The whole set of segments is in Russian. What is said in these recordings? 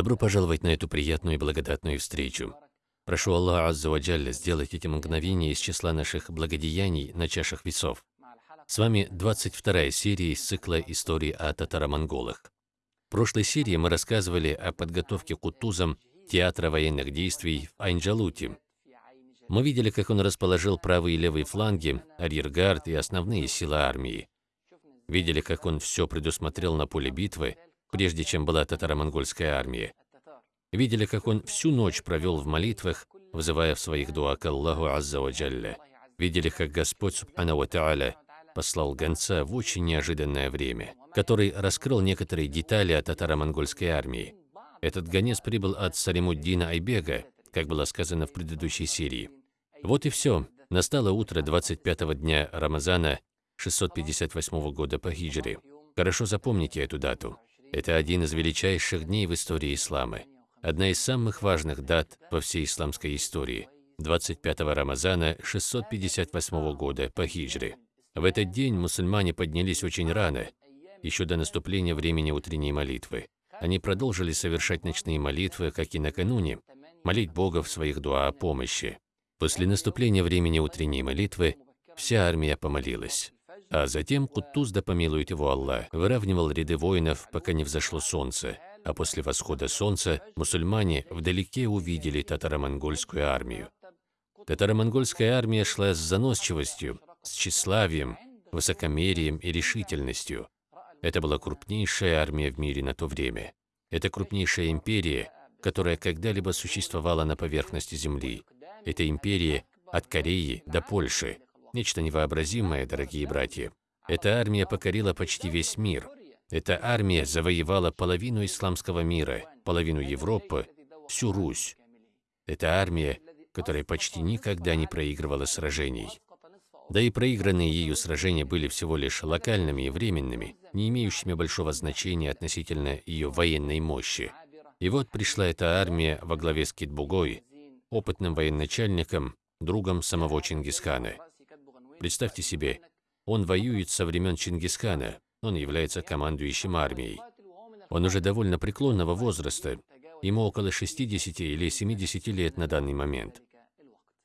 Добро пожаловать на эту приятную и благодатную встречу. Прошу Аллаха Аззаваджалля сделать эти мгновения из числа наших благодеяний на чашах весов. С вами 22 серия из цикла истории о татаро-монголах. В прошлой серии мы рассказывали о подготовке Кутузом театра военных действий в Айнджалуте. Мы видели, как он расположил правый и левый фланги, арьергард и основные силы армии. Видели, как он все предусмотрел на поле битвы, прежде чем была татаро-монгольская армия. Видели, как он всю ночь провел в молитвах, вызывая в своих дуа к Аллаху Азза ва Джалля. Видели, как Господь Тааля послал гонца в очень неожиданное время, который раскрыл некоторые детали о татаро-монгольской армии. Этот гонец прибыл от Салимуддина Айбега, как было сказано в предыдущей серии. Вот и все. Настало утро 25-го дня Рамазана 658 года по хиджре. Хорошо запомните эту дату. Это один из величайших дней в истории ислама. Одна из самых важных дат во всей исламской истории. 25 Рамазана 658 года по хиджре. В этот день мусульмане поднялись очень рано, еще до наступления времени утренней молитвы. Они продолжили совершать ночные молитвы, как и накануне, молить Бога в своих дуа о помощи. После наступления времени утренней молитвы вся армия помолилась. А затем Кутуз, да помилует его Аллах, выравнивал ряды воинов, пока не взошло солнце. А после восхода солнца мусульмане вдалеке увидели татаро-монгольскую армию. Татаро-монгольская армия шла с заносчивостью, с тщеславием, высокомерием и решительностью. Это была крупнейшая армия в мире на то время. Это крупнейшая империя, которая когда-либо существовала на поверхности Земли. Это империя от Кореи до Польши, Нечто невообразимое, дорогие братья. Эта армия покорила почти весь мир. Эта армия завоевала половину исламского мира, половину Европы, всю Русь. Это армия, которая почти никогда не проигрывала сражений. Да и проигранные ею сражения были всего лишь локальными и временными, не имеющими большого значения относительно ее военной мощи. И вот пришла эта армия во главе с Китбугой, опытным военачальником, другом самого Чингисхана. Представьте себе, он воюет со времен Чингисхана, он является командующим армией. Он уже довольно преклонного возраста, ему около 60 или 70 лет на данный момент.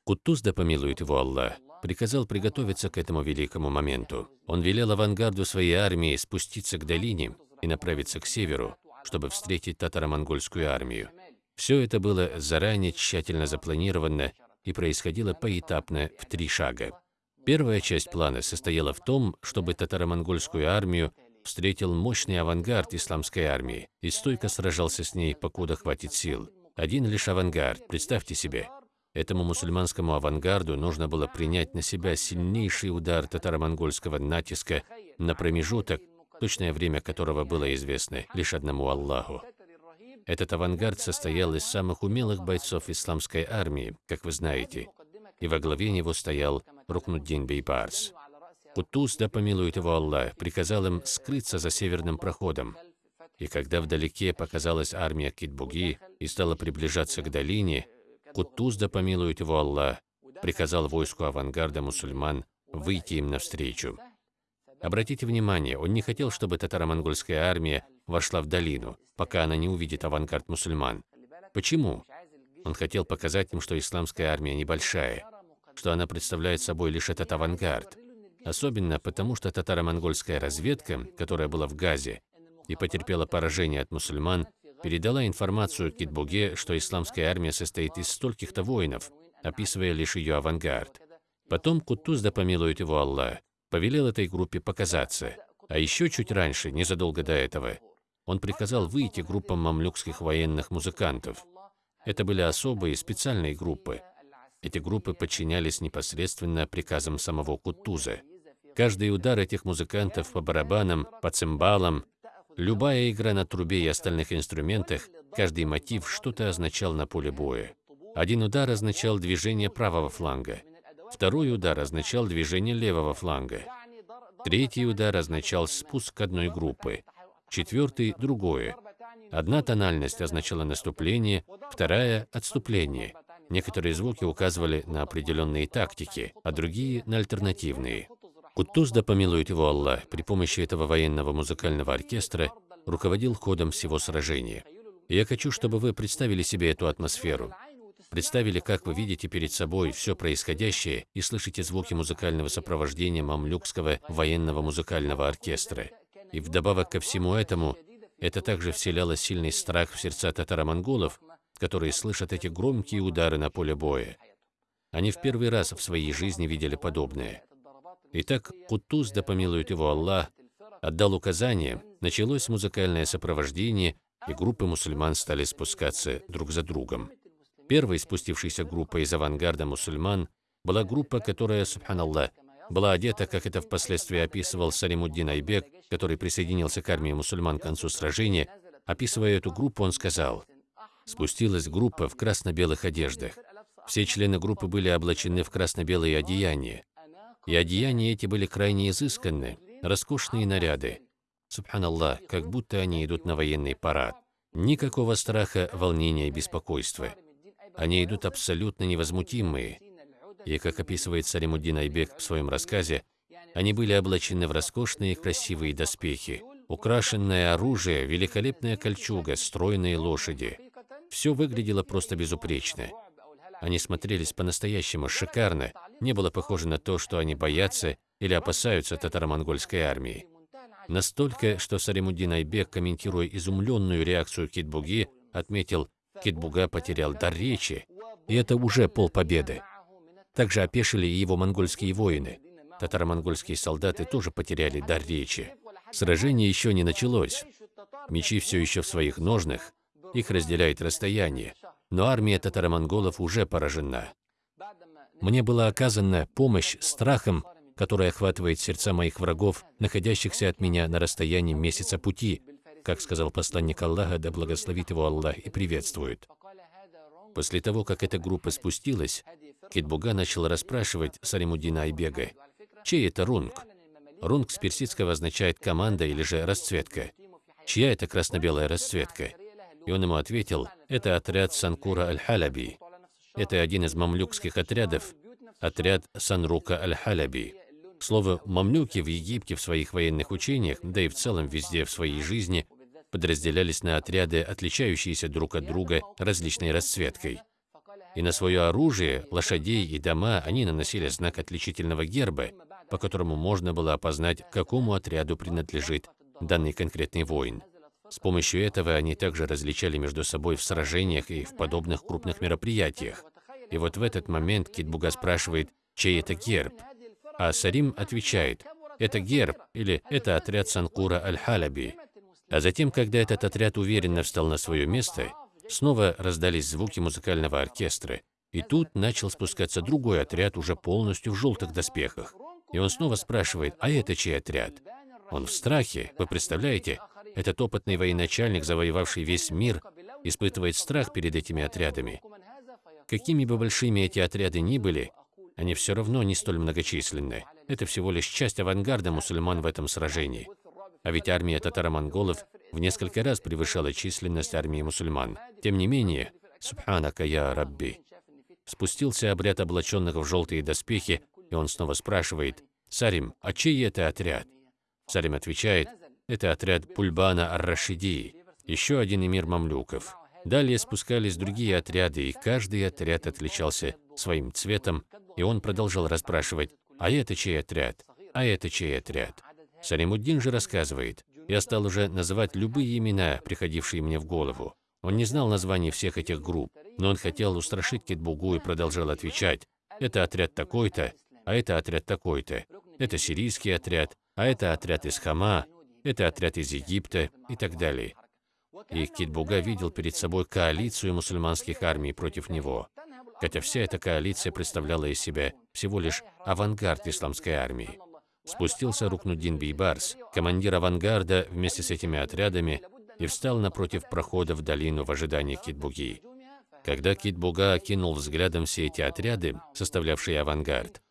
Кутуз, да помилует его Аллах, приказал приготовиться к этому великому моменту. Он велел авангарду своей армии спуститься к долине и направиться к северу, чтобы встретить татаро-монгольскую армию. Все это было заранее тщательно запланировано и происходило поэтапно в три шага. Первая часть плана состояла в том, чтобы татаро-монгольскую армию встретил мощный авангард исламской армии и стойко сражался с ней, покуда хватит сил. Один лишь авангард, представьте себе. Этому мусульманскому авангарду нужно было принять на себя сильнейший удар татаро-монгольского натиска на промежуток, точное время которого было известно лишь одному Аллаху. Этот авангард состоял из самых умелых бойцов исламской армии, как вы знаете, и во главе него стоял Рукнуддин Бейбарс. Кутуз, да помилует его Аллах, приказал им скрыться за северным проходом. И когда вдалеке показалась армия Китбуги и стала приближаться к долине, Кутуз, да помилует его Аллах, приказал войску авангарда мусульман выйти им навстречу. Обратите внимание, он не хотел, чтобы татаро-монгольская армия вошла в долину, пока она не увидит авангард мусульман. Почему? Он хотел показать им, что исламская армия небольшая, что она представляет собой лишь этот авангард. Особенно потому, что татаро-монгольская разведка, которая была в Газе и потерпела поражение от мусульман, передала информацию Китбуге, что исламская армия состоит из стольких-то воинов, описывая лишь ее авангард. Потом Кутуз, да помилует его Аллах, повелел этой группе показаться. А еще чуть раньше, незадолго до этого, он приказал выйти группам мамлюкских военных музыкантов. Это были особые специальные группы, эти группы подчинялись непосредственно приказам самого Кутуза. Каждый удар этих музыкантов по барабанам, по цимбалам, любая игра на трубе и остальных инструментах, каждый мотив что-то означал на поле боя. Один удар означал движение правого фланга, второй удар означал движение левого фланга, третий удар означал спуск одной группы, четвертый – другое. Одна тональность означала наступление, вторая – отступление – Некоторые звуки указывали на определенные тактики, а другие – на альтернативные. Кутуз, да помилует его Аллах, при помощи этого военного музыкального оркестра руководил ходом всего сражения. Я хочу, чтобы вы представили себе эту атмосферу. Представили, как вы видите перед собой все происходящее и слышите звуки музыкального сопровождения мамлюкского военного музыкального оркестра. И вдобавок ко всему этому, это также вселяло сильный страх в сердца татаро-монголов, которые слышат эти громкие удары на поле боя. Они в первый раз в своей жизни видели подобное. Итак, Кутуз, да помилует его Аллах, отдал указание, началось музыкальное сопровождение, и группы мусульман стали спускаться друг за другом. Первой спустившейся группой из авангарда мусульман была группа, которая, субханаллах, была одета, как это впоследствии описывал Салимуддин Айбек, который присоединился к армии мусульман к концу сражения. Описывая эту группу, он сказал, «Спустилась группа в красно-белых одеждах. Все члены группы были облачены в красно-белые одеяния. И одеяния эти были крайне изысканны, роскошные наряды. Субханаллах, как будто они идут на военный парад. Никакого страха, волнения и беспокойства. Они идут абсолютно невозмутимые. И, как описывает Салимуддин Айбек в своем рассказе, они были облачены в роскошные красивые доспехи, украшенное оружие, великолепная кольчуга, стройные лошади. Все выглядело просто безупречно. Они смотрелись по-настоящему шикарно, не было похоже на то, что они боятся или опасаются татаро-монгольской армии. Настолько, что Салимуддин Айбек, комментируя изумленную реакцию Китбуги, отметил, Китбуга потерял дар речи, и это уже полпобеды. Также опешили и его монгольские воины. Татаро-монгольские солдаты тоже потеряли дар речи. Сражение еще не началось. Мечи все еще в своих ножнах, их разделяет расстояние, но армия татаро-монголов уже поражена. Мне была оказана помощь страхом, который охватывает сердца моих врагов, находящихся от меня на расстоянии месяца пути, как сказал посланник Аллаха, да благословит его Аллах и приветствует. После того, как эта группа спустилась, Китбуга начал расспрашивать Салимуддина Айбега, чей это рунг? Рунг с персидского означает команда или же расцветка. Чья это красно-белая расцветка? И он ему ответил, это отряд Санкура Аль-Халяби. Это один из мамлюкских отрядов, отряд Санрука Аль-Халяби. Слово «мамлюки» в Египте в своих военных учениях, да и в целом везде в своей жизни, подразделялись на отряды, отличающиеся друг от друга различной расцветкой. И на свое оружие, лошадей и дома они наносили знак отличительного герба, по которому можно было опознать, какому отряду принадлежит данный конкретный воин. С помощью этого они также различали между собой в сражениях и в подобных крупных мероприятиях. И вот в этот момент Китбуга спрашивает, чей это герб? А Сарим отвечает, это герб или это отряд Санкура Аль-Халяби. А затем, когда этот отряд уверенно встал на свое место, снова раздались звуки музыкального оркестра, и тут начал спускаться другой отряд, уже полностью в желтых доспехах. И он снова спрашивает, а это чей отряд? Он в страхе, вы представляете? Этот опытный военачальник, завоевавший весь мир, испытывает страх перед этими отрядами. Какими бы большими эти отряды ни были, они все равно не столь многочисленны. Это всего лишь часть авангарда мусульман в этом сражении. А ведь армия татаро-монголов в несколько раз превышала численность армии мусульман. Тем не менее, «Субханака я Рабби». Спустился обряд облаченных в желтые доспехи, и он снова спрашивает, «Сарим, а чей это отряд?» Сарим отвечает, «Это отряд Пульбана Ар-Рашиди, еще один эмир мамлюков». Далее спускались другие отряды, и каждый отряд отличался своим цветом, и он продолжал расспрашивать, «А это чей отряд? А это чей отряд?» Салимуддин же рассказывает, я стал уже называть любые имена, приходившие мне в голову. Он не знал названий всех этих групп, но он хотел устрашить Китбугу и продолжал отвечать, это отряд такой-то, а это отряд такой-то, это сирийский отряд, а это отряд из Хама, это отряд из Египта и так далее. И Китбуга видел перед собой коалицию мусульманских армий против него, хотя вся эта коалиция представляла из себя всего лишь авангард исламской армии. Спустился Рукнуддин Бейбарс, командир авангарда вместе с этими отрядами, и встал напротив прохода в долину в ожидании Китбуги. Когда Китбуга окинул взглядом все эти отряды, составлявшие авангард,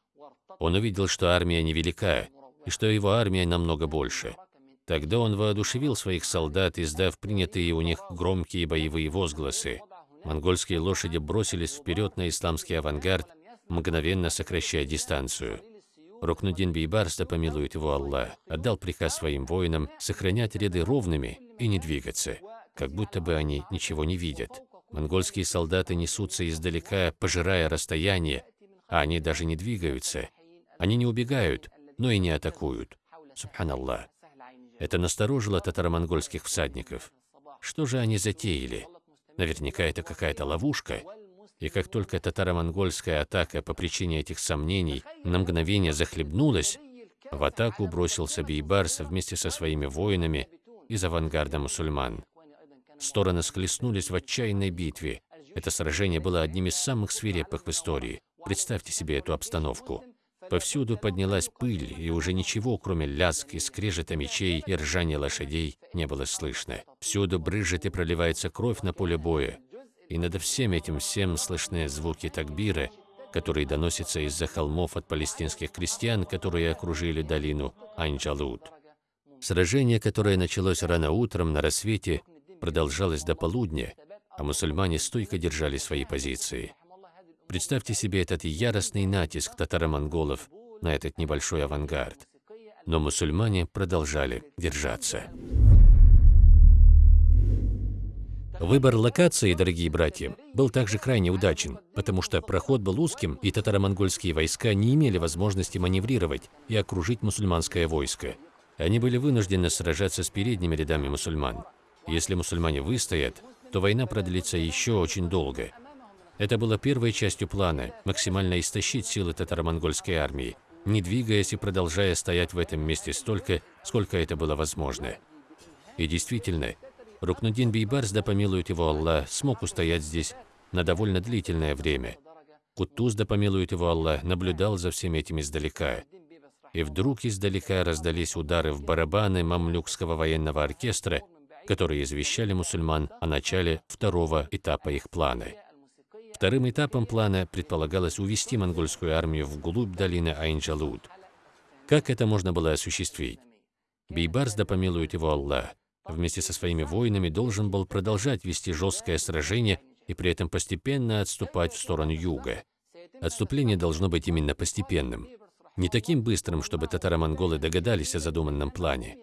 он увидел, что армия невелика, и что его армия намного больше. Тогда он воодушевил своих солдат, издав принятые у них громкие боевые возгласы. Монгольские лошади бросились вперед на исламский авангард, мгновенно сокращая дистанцию. Рукнудин Бейбарс, да помилует его Аллах, отдал приказ своим воинам сохранять ряды ровными и не двигаться. как будто бы они ничего не видят. Монгольские солдаты несутся издалека, пожирая расстояние, а они даже не двигаются. Они не убегают, но и не атакуют. Субханаллах. Это насторожило татаро-монгольских всадников. Что же они затеяли? Наверняка это какая-то ловушка. И как только татаро-монгольская атака по причине этих сомнений на мгновение захлебнулась, в атаку бросился Бейбарс вместе со своими воинами из авангарда мусульман. Стороны схлестнулись в отчаянной битве. Это сражение было одним из самых свирепых в истории. Представьте себе эту обстановку. Повсюду поднялась пыль, и уже ничего, кроме лязг и скрежета мечей и ржания лошадей, не было слышно. Всюду брызжет и проливается кровь на поле боя. И над всем этим всем слышны звуки такбира, которые доносятся из-за холмов от палестинских крестьян, которые окружили долину Анджалут. Сражение, которое началось рано утром на рассвете, продолжалось до полудня, а мусульмане стойко держали свои позиции. Представьте себе этот яростный натиск татаро-монголов на этот небольшой авангард. Но мусульмане продолжали держаться. Выбор локации, дорогие братья, был также крайне удачен, потому что проход был узким, и татаро-монгольские войска не имели возможности маневрировать и окружить мусульманское войско. Они были вынуждены сражаться с передними рядами мусульман. Если мусульмане выстоят, то война продлится еще очень долго. Это было первой частью плана – максимально истощить силы татаро-монгольской армии, не двигаясь и продолжая стоять в этом месте столько, сколько это было возможно. И действительно, Рукнудин Бейбарс, да помилует его Аллах, смог устоять здесь на довольно длительное время. Кутуз, да помилует его Аллах, наблюдал за всем этим издалека. И вдруг издалека раздались удары в барабаны мамлюкского военного оркестра, которые извещали мусульман о начале второго этапа их плана. Вторым этапом плана предполагалось увести монгольскую армию вглубь долины Айнджалуд. Как это можно было осуществить? Бейбарс, да помилует его Аллах, вместе со своими воинами должен был продолжать вести жесткое сражение и при этом постепенно отступать в сторону юга. Отступление должно быть именно постепенным. Не таким быстрым, чтобы татаро-монголы догадались о задуманном плане,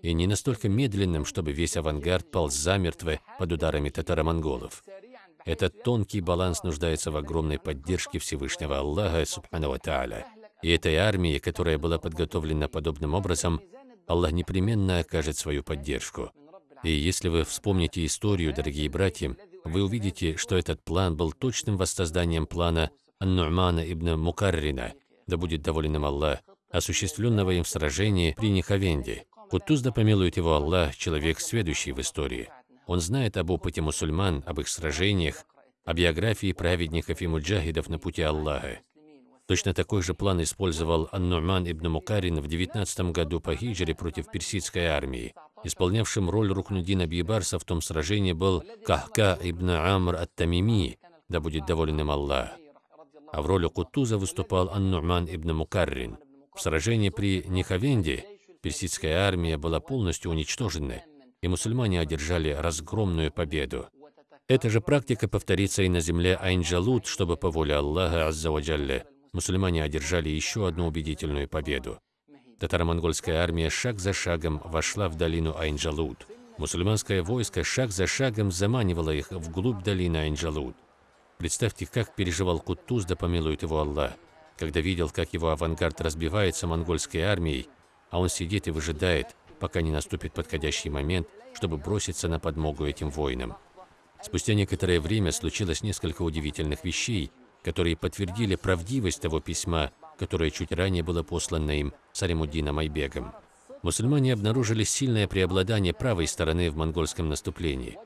и не настолько медленным, чтобы весь авангард полз замертво под ударами татаро-монголов. Этот тонкий баланс нуждается в огромной поддержке Всевышнего Аллаха, Субхану Тааля. И этой армии, которая была подготовлена подобным образом, Аллах непременно окажет свою поддержку. И если вы вспомните историю, дорогие братья, вы увидите, что этот план был точным воссозданием плана Ан-Ну'мана ибн Мукаррина, да будет доволен им Аллах, осуществленного им в сражении при Нихавенде. Кутуз да помилует его Аллах, человек, сведущий в истории. Он знает об опыте мусульман, об их сражениях, о биографии праведников и муджахидов на пути Аллаха. Точно такой же план использовал Ан-Нуман ибн Мукарин в 19 году по хиджре против персидской армии. Исполнявшим роль Рукнудина Бибарса в том сражении был Кахка ибн Амр ат-Тамими, да будет доволен им Аллах. А в роли Кутуза выступал Ан-Нуман ибн Мукаррин. В сражении при Нихавенде персидская армия была полностью уничтожена, и мусульмане одержали разгромную победу. Эта же практика повторится и на земле Айнджалут, чтобы по воле Аллаха Аззаваджалля мусульмане одержали еще одну убедительную победу. Татаро-монгольская армия шаг за шагом вошла в долину Айнджалут. Мусульманское войско шаг за шагом заманивало их вглубь долины Айнджалут. Представьте, как переживал Кутуз, да помилует его Аллах, когда видел, как его авангард разбивается монгольской армией, а он сидит и выжидает, пока не наступит подходящий момент, чтобы броситься на подмогу этим воинам. Спустя некоторое время случилось несколько удивительных вещей, которые подтвердили правдивость того письма, которое чуть ранее было послано им Саримуддином Айбегом. Мусульмане обнаружили сильное преобладание правой стороны в монгольском наступлении.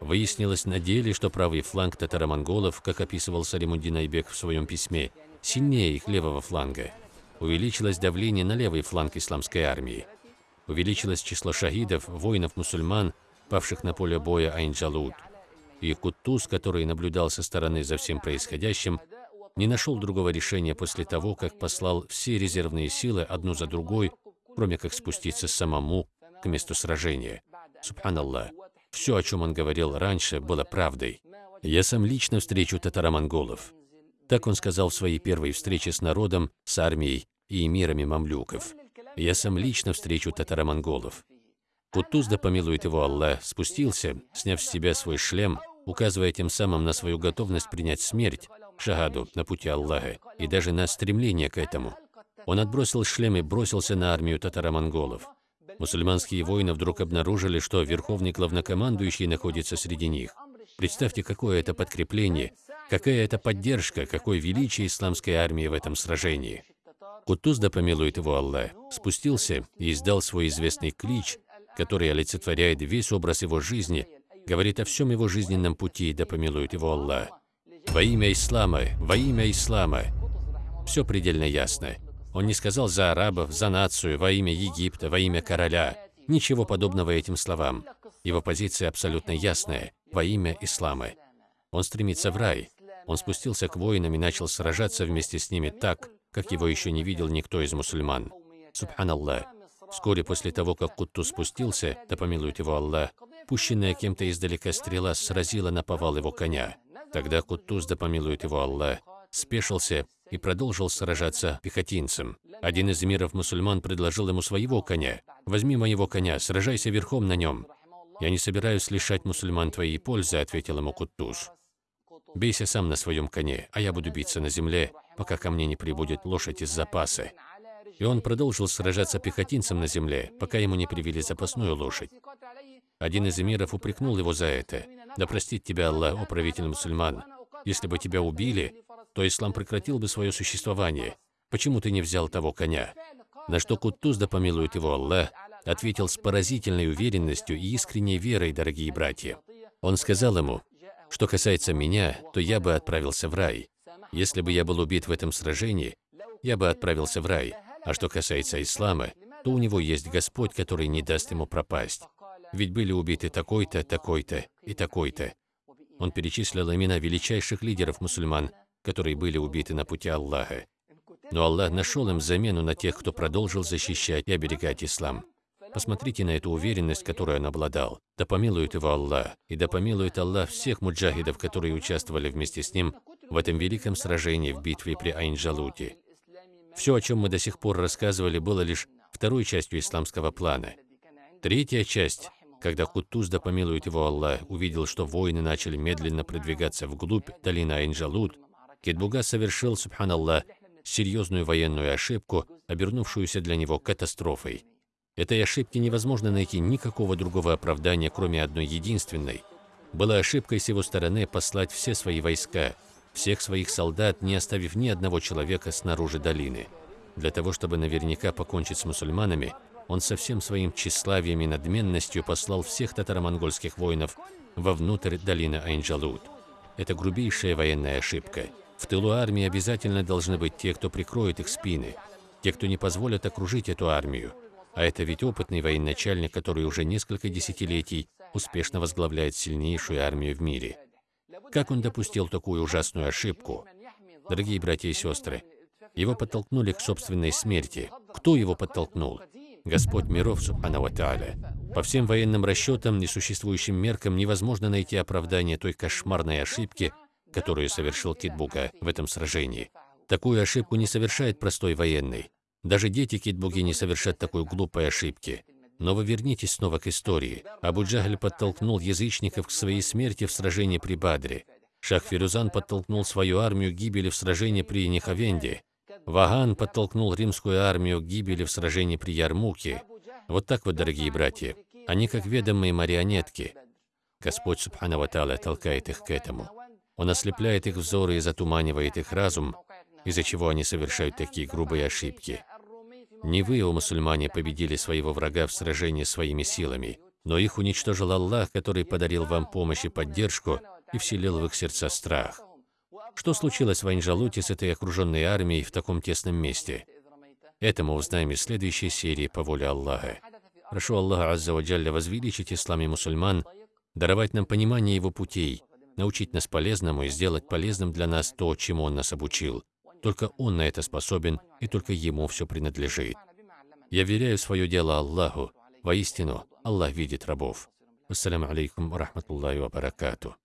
Выяснилось на деле, что правый фланг татаро-монголов, как описывал Саримуддин Айбек в своем письме, сильнее их левого фланга. Увеличилось давление на левый фланг исламской армии увеличилось число шахидов, воинов-мусульман, павших на поле боя Айнджалут. И Куттуз, который наблюдал со стороны за всем происходящим, не нашел другого решения после того, как послал все резервные силы одну за другой, кроме как спуститься самому к месту сражения. Субханаллах, все, о чем он говорил раньше, было правдой. «Я сам лично встречу татаро-монголов». Так он сказал в своей первой встрече с народом, с армией и эмирами мамлюков я сам лично встречу татаро-монголов. Кутуз, да помилует его Аллах, спустился, сняв с себя свой шлем, указывая тем самым на свою готовность принять смерть, шагаду на пути Аллаха, и даже на стремление к этому. Он отбросил шлем и бросился на армию татаро-монголов. Мусульманские воины вдруг обнаружили, что верховный главнокомандующий находится среди них. Представьте, какое это подкрепление, какая это поддержка, какое величие исламской армии в этом сражении. Кутуз, да помилует его Аллах, спустился и издал свой известный клич, который олицетворяет весь образ его жизни, говорит о всем его жизненном пути, да помилует его Аллах. Во имя Ислама, во имя Ислама. Все предельно ясно. Он не сказал за арабов, за нацию, во имя Египта, во имя короля. Ничего подобного этим словам. Его позиция абсолютно ясная, во имя Ислама. Он стремится в рай. Он спустился к воинам и начал сражаться вместе с ними так, как его еще не видел никто из мусульман. Субханаллах. Вскоре после того, как Кутту спустился, да помилует его Аллах, пущенная кем-то издалека стрела сразила на повал его коня. Тогда Куттуз, да помилует его Аллах, спешился и продолжил сражаться пехотинцем. Один из эмиров мусульман предложил ему своего коня. «Возьми моего коня, сражайся верхом на нем». «Я не собираюсь лишать мусульман твоей пользы», — ответил ему Куттуз. «Бейся сам на своем коне, а я буду биться на земле, пока ко мне не прибудет лошадь из запаса». И он продолжил сражаться пехотинцем на земле, пока ему не привели запасную лошадь. Один из эмиров упрекнул его за это. «Да простит тебя Аллах, о мусульман! Если бы тебя убили, то ислам прекратил бы свое существование. Почему ты не взял того коня?» На что Куттуз, да помилует его Аллах, ответил с поразительной уверенностью и искренней верой, дорогие братья. Он сказал ему, «Что касается меня, то я бы отправился в рай. Если бы я был убит в этом сражении, я бы отправился в рай. А что касается ислама, то у него есть Господь, который не даст ему пропасть. Ведь были убиты такой-то, такой-то и такой-то. Он перечислил имена величайших лидеров мусульман, которые были убиты на пути Аллаха. Но Аллах нашел им замену на тех, кто продолжил защищать и оберегать ислам. Посмотрите на эту уверенность, которую он обладал. Да помилует его Аллах, и да помилует Аллах всех муджахидов, которые участвовали вместе с ним в этом великом сражении в битве при Айнджалуте. Все, о чем мы до сих пор рассказывали, было лишь второй частью исламского плана. Третья часть когда Кутуз, да помилует его Аллах, увидел, что воины начали медленно продвигаться вглубь долины Айнджалут, Китбуга совершил, субханаллах, серьезную военную ошибку, обернувшуюся для него катастрофой. Этой ошибке невозможно найти никакого другого оправдания, кроме одной единственной. Была ошибкой с его стороны послать все свои войска, всех своих солдат, не оставив ни одного человека снаружи долины. Для того, чтобы наверняка покончить с мусульманами, он со всем своим тщеславием и надменностью послал всех татаро-монгольских воинов вовнутрь долины Айнджалут. Это грубейшая военная ошибка. В тылу армии обязательно должны быть те, кто прикроет их спины, те, кто не позволят окружить эту армию. А это ведь опытный военачальник, который уже несколько десятилетий успешно возглавляет сильнейшую армию в мире. Как он допустил такую ужасную ошибку? Дорогие братья и сестры, его подтолкнули к собственной смерти. Кто его подтолкнул? Господь миров, Субхану По всем военным расчетам, несуществующим меркам, невозможно найти оправдание той кошмарной ошибки, которую совершил Китбуга в этом сражении. Такую ошибку не совершает простой военный. Даже дети Китбуги не совершат такой глупой ошибки. Но вы вернитесь снова к истории. Абу Джахль подтолкнул язычников к своей смерти в сражении при Бадре. Шах Фирузан подтолкнул свою армию к гибели в сражении при Нихавенде. Ваган подтолкнул римскую армию к гибели в сражении при Ярмуке. Вот так вот, дорогие братья, они как ведомые марионетки. Господь Субхану толкает их к этому. Он ослепляет их взоры и затуманивает их разум, из-за чего они совершают такие грубые ошибки. Не вы, о мусульмане, победили своего врага в сражении своими силами, но их уничтожил Аллах, который подарил вам помощь и поддержку и вселил в их сердца страх. Что случилось в Анжалуте с этой окруженной армией в таком тесном месте? Это мы узнаем из следующей серии по воле Аллаха. Прошу Аллаха Азза ва Джалля возвеличить ислам и мусульман, даровать нам понимание его путей, научить нас полезному и сделать полезным для нас то, чему Он нас обучил. Только Он на это способен, и только Ему все принадлежит. Я веряю свое дело Аллаху. Воистину, Аллах видит рабов. Ассаляму алейкум рахматуллахи ва.